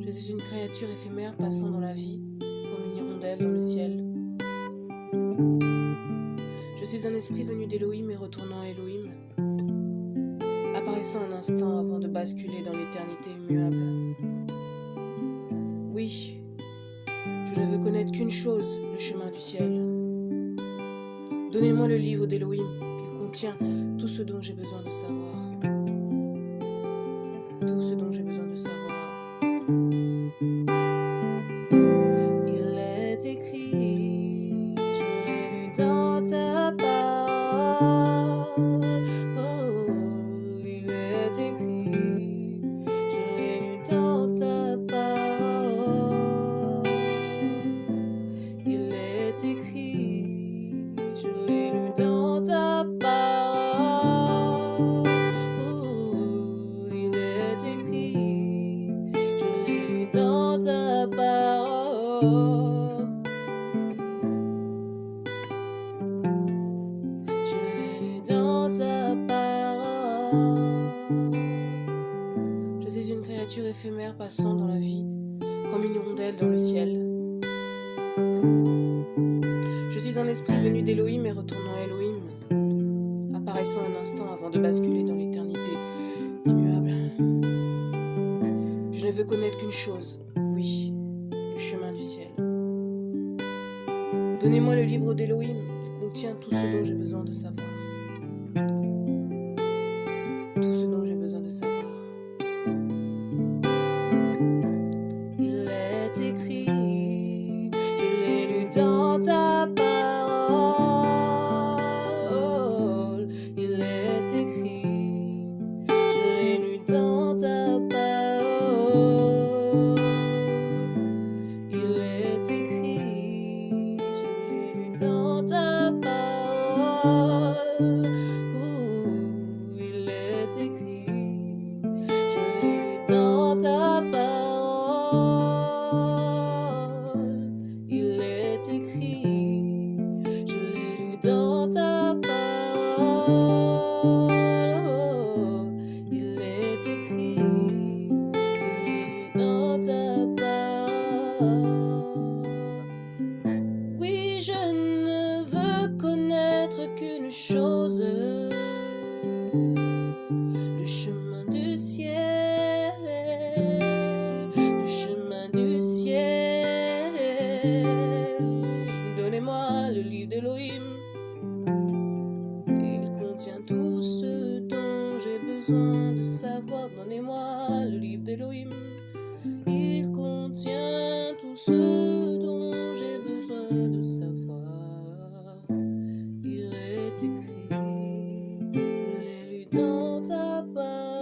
Je suis une créature éphémère passant dans la vie comme une hirondelle dans le ciel. Je suis un esprit venu d'Elohim et retournant à Elohim, apparaissant un instant avant de basculer dans l'éternité immuable. Oui, je ne veux connaître qu'une chose, le chemin du ciel. Donnez-moi le livre d'Elohim, il contient tout ce dont j'ai besoin de savoir. Tout ce dont j'ai besoin de savoir. Je suis une créature éphémère passant dans la vie comme une hirondelle dans le ciel. Je suis un esprit venu d'Elohim et retournant à Elohim, apparaissant un instant avant de basculer dans l'éternité immuable. Je ne veux connaître qu'une chose, oui, chemin du ciel. Donnez-moi le livre d'Elohim, il contient tout ce dont j'ai besoin de savoir. Tout ce dont j'ai besoin de savoir. Il est écrit, je l'ai lu dans ta qu'une chose, le chemin du ciel, le chemin du ciel. Donnez-moi le livre d'Elohim, il contient tout ce dont j'ai besoin de savoir. Donnez-moi le livre d'Elohim, il contient Papa.